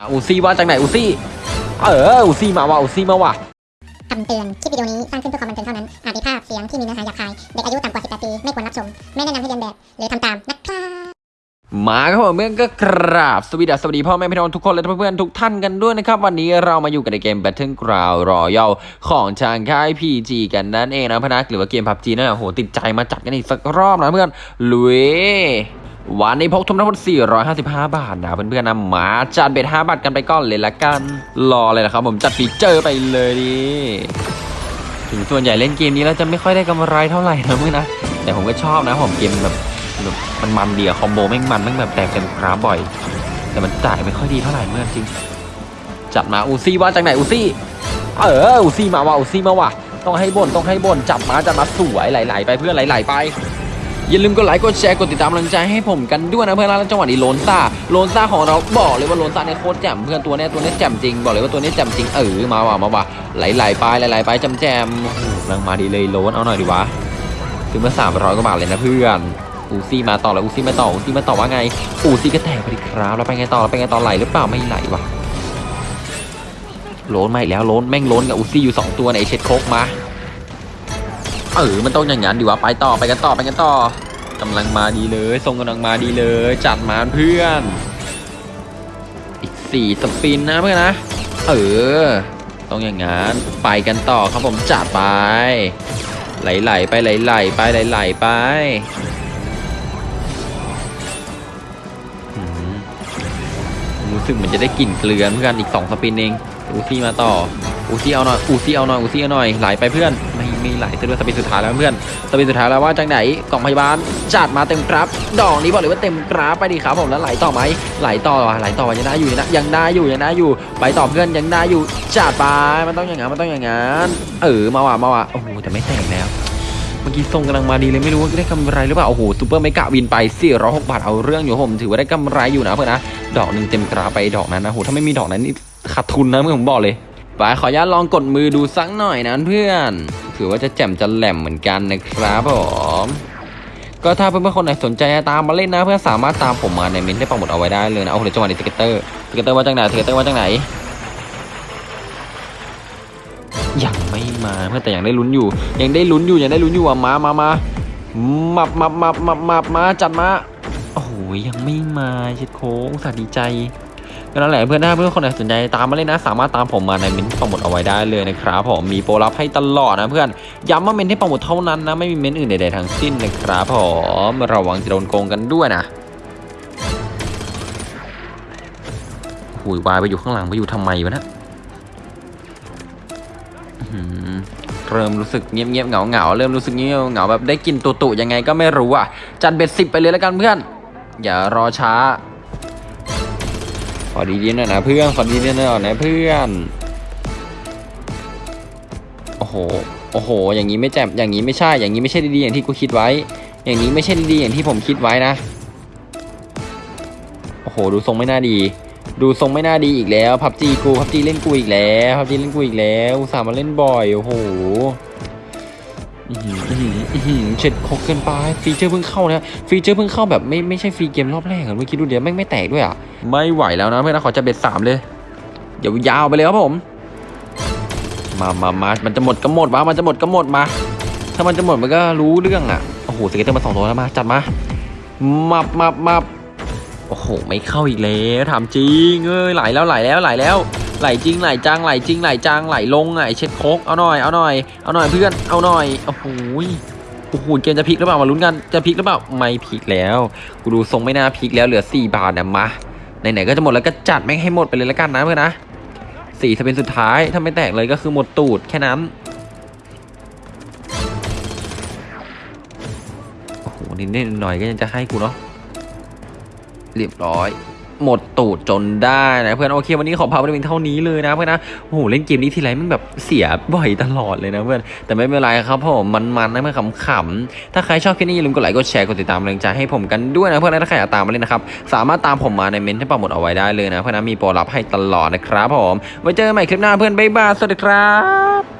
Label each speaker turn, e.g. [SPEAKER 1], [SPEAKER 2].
[SPEAKER 1] อะอูซี่ว่าจากไหนอูซี่เอออูซี่มาว่ะอูซี่มาว่ะ
[SPEAKER 2] คำเตือน คลิปวิดีโอนี้สร้างขึ้นเพื่อความบันเทิงเท่านั้น อาจมีภาพเสียงที่มีเนื้อหาหยาบคาย เด็กอายุต่ำกว่า 18 ปี ไม่ควรรับชม ไม่แนะนำให้เรียนแบบ หรือทำตามนะครับ
[SPEAKER 1] มาครับผมเมื่อนก็กราบสวัสดีสวัสดีพ่อแม่พี่น้องทุกคนและเพื่อนๆทุกท่านกันด้วยนะครับ วันนี้เรามาอยู่กันในเกม Battleground Royale ของทางค่าย PG กันนั่นเองนะพนักหรือว่าเกม PUBG นั่นแหละโหติดใจมาจัดกันอีกสักรอบนะเพื่อนลุย วันนี้พกทุนทั้งหมด455 บาทนะเพื่อนๆนะมาจัดเบท5บาทกันไปก่อนเลยละกัน รอเลยนะครับผมจัด feature ไปเลยดิถึงส่วนใหญ่เล่นเกมนี้แล้วจะไม่ค่อยได้กำไรเท่าไหร่นะเพื่อนนะ แต่ผมก็ชอบนะผมเกมแบบแบบมันมันเดีอะคอมโบแม่งมันแม่งแบบแตกเต็มกราฟบ่อย แต่มันจ่ายไม่ค่อยดีเท่าไหร่เพื่อนจริง จัดมาอูซี่ว่าจากไหนอูซี่ เอออูซี่มาว่ะอูซี่มาว่ะต้องให้บ่นต้องให้บ่นจับมาจับมาสวยไหลๆไปเพื่อนไหลๆไป อย่าลืมกดไลค์กดแชร์กดติดตามกำลังใจให้ผมกันด้วยนะเพื่อนแล้วจังหวะนี้โลนซ่าโลนซ่าของเราบอกเลยว่าโลนซ่าเนี่ยโคตรแจ่มเพื่อนตัวเนี้ยตัวเนี้ยแจ่มจริงบอกเลยว่าตัวเนี้ยแจ่มจริงเออมาว่ะมาว่ะไหลๆไปไหลๆไปแจ่มโอ้โหกำลังมาดีเลยโลนเอาหน่อยดีวะซื้อมาสามร้อยกว่าบาทเลยนะเพื่อนอูซี่มาต่อแล้วอูซี่มาต่ออูซี่มาต่อว่าไงอูซี่ก็แตกไปดิครับแล้วไปไงต่อแล้วไปไงต่อไหลหรือเปล่าไม่ไหลวะโลนมาอีกแล้วโลนแม่งโลนกับอูซี่อยู่สองตัวในไอ้เช็ดโคกมาเออมันต้องอย่างนั้นดีวะไปต่อไปกันต่อไปกันต่อ กำลังมาดีเลยทรงกำลังมาดีเลย จัดมาเพื่อน อีกสี่สปินนะเพื่อนนะ เออ ต้องอย่างนั้น ไปกันต่อครับผมจัดไป ไหลๆไปไหลๆไปไหลๆไปหืมรู้สึกเหมือนจะได้กลิ่นเกลือเพื่อนอีกสองสปินเองอูซี่มาต่อ อูซี่เอาหน่อยอูซี่เอาหน่อยอูซี่เอาหน่อยไหลไปเพื่อนไม่ไม่ไหลซะด้ว spin สุดท้ายแล้วเพื่อน spin สุดท้ายแล้วว่าจากไหนกล่องพยาบาลจัดมาเต็มกราฟดอกนี้บอกเลยว่าเต็มกราฟไปดีครับผมแล้วไหลต่อไหมไหลต่อไหลต่อยังได้อยู่นะยังได้อยู่ยังได้อยู่ไปต่อเพื่อนยังได้อยู่จัดไปมันต้องอย่างนั้นมันต้องอย่างนั้นเออมาว่ะมาว่ะโอ้โหแต่ไม่แตกแล้วเมื่อกี้ทรงกำลังมาดีเลยไม่รู้ว่าได้กำไรหรือเปล่าโอ้โห super mega win ไป406บาทเอาเรื่องอยู่ผมถือว่าได้กำไรอยู่นะเพื่อนนะดอกหนึ่งเต็มกราฟไปดอกนั้นนะโหถ้าไม่มีดอกนั้นนี่ขาดทุนนะเมื่อผมบอกเลย ไปขออนุญาตลองกดมือดูสักหน่อยนะเพื่อน ถือว่าจะแจ่มจะแหลมเหมือนกันนะครับผมก็ถ้าเพื่อนๆคนไหนสนใจตามมาเล่นนะเพื่อนสามารถตามผมมาในมินท์ได้ปังหมดเอาไว้ได้เลยนะเอาเดี๋ยวจังหวะนี้สเกเตอร์ติเกเตอร์ว่าจังไหนติเกเตอร์ว่าจังไหนยังไม่มาเพื่อนแต่ยังได้ลุ้นอยู่ ยังได้ลุ้นอยู่ยังได้ลุ้นอยู่มามามามับมับมับมับมับมาจัดมาโอ้ยยังไม่มาชิดโค้งสาดีใจ ก็นั่นแหละเพื่อนถ้าเพื่อนคนไหนสนใจตามมาเลยนะ สามารถตามผมมาในเมนต์โปรโมทเอาไว้ได้เลยนะครับผมมีโปรลับให้ตลอดนะเพื่อนย้ำว่าเมนที่โปรโมทเท่านั้นนะไม่มีเมนอื่นใดๆทั้งสิ้นนะครับผมระวังจะโดนโกงกันด้วยนะหุยวายไปอยู่ข้างหลังไปอยู่ทำไมวะนะเริ่มรู้สึกเงียบเงียบเหงาเหงาเริ่มรู้สึกเงียบเหงาแบบได้กินตุตุยังไงก็ไม่รู้อะ จัดเบ็ดสิบไปเลยแล้วกันเพื่อน อย่ารอช้า ขอดีๆหน่อยนะเพื่อน ขอดีๆหน่อยนะเพื่อน โอ้โห โอ้โห อย่างนี้ไม่แจ่มอย่างนี้ไม่ใช่ อย่างนี้ไม่ใช่ดีๆอย่างที่กูคิดไว้ อย่างนี้ไม่ใช่ดีๆอย่างที่ผมคิดไว้นะ โอ้โห ดูทรงไม่น่าดี ดูทรงไม่น่าดีอีกแล้ว พับจีกู พับจีเล่นกูอีกแล้ว พับจีเล่นกูอีกแล้ว อุตส่าห์มาเล่นบ่อย โอ้โห หืออื้อหืออื้อหือเช็ดคกเกินไป feature เพิ่งเข้านะ feature เพิ่งเข้าแบบไม่ไม่ใช่ free game รอบแรกเหรอเมื่อกี้ดูเดี๋ยวแม่งไม่แตกด้วยอะ ไม่ไหวแล้วนะเพื่อนนะขอจะ bet สามเลย เดี๋ยวยาวไปเลยครับผม มามามามันจะหมดก็หมดวะมันจะหมดก็หมดมา ถ้ามันจะหมดมันก็รู้เรื่องอะ โอ้โห scatter มาสองตัวแล้วมาจัดมามามามาโอ้โห ไม่เข้าอีกแล้วถามจริงเอ้ยไหลแล้วไหลแล้วไหลแล้ว ไหลจริงไหลจังไหลจริงไหลจังไหลลงไงเช็ดโคกเอาหน่อยเอาหน่อยเอาหน่อยเพื่อนเอาหน่อยโอ้โหโอ้โหเกมจะพลิกหรือเปล่ามาลุ้นกันจะพลิกหรือเปล่าไม่พลิกแล้วกูดูทรงไม่น่าพลิกแล้วเหลือ 4 บาทนะมาไหนๆก็จะหมดแล้วก็จัดแม่งให้หมดไปเลยแล้วกันนะเพื่อนนะสี่ถ้าเป็นสุดท้ายถ้าไม่แตกเลยก็คือหมดตูดแค่นั้นโอ้โหนิดหน่อยก็ยังจะให้กูเนาะเรียบร้อย หมดตูดจนได้นะเพื่อนโอเควันนี้ขอพาไปเป็นเท่านี้เลยนะเพื่อนนะโอ้โหเล่นเกมนี้ทีไรมันแบบเสียบ่อยตลอดเลยนะเพื่อนแต่ไม่เป็นไรครับผมมันๆนะเพื่อนขำๆถ้าใครชอบคลิปนี้อย่าลืมกดไลค์กดแชร์กดติดตามแรงใจให้ผมกันด้วยนะเพื่อนและถ้าใครอยากตามมาเล่นนะครับสามารถตามผมมาในเมนต์ที่ปักหมดเอาไว้ได้เลยนะเพื่อนนะมีโปรลับให้ตลอดนะครับผมไว้เจอกันใหม่คลิปหน้าเพื่อนบ๊ายบายสวัสดีครับ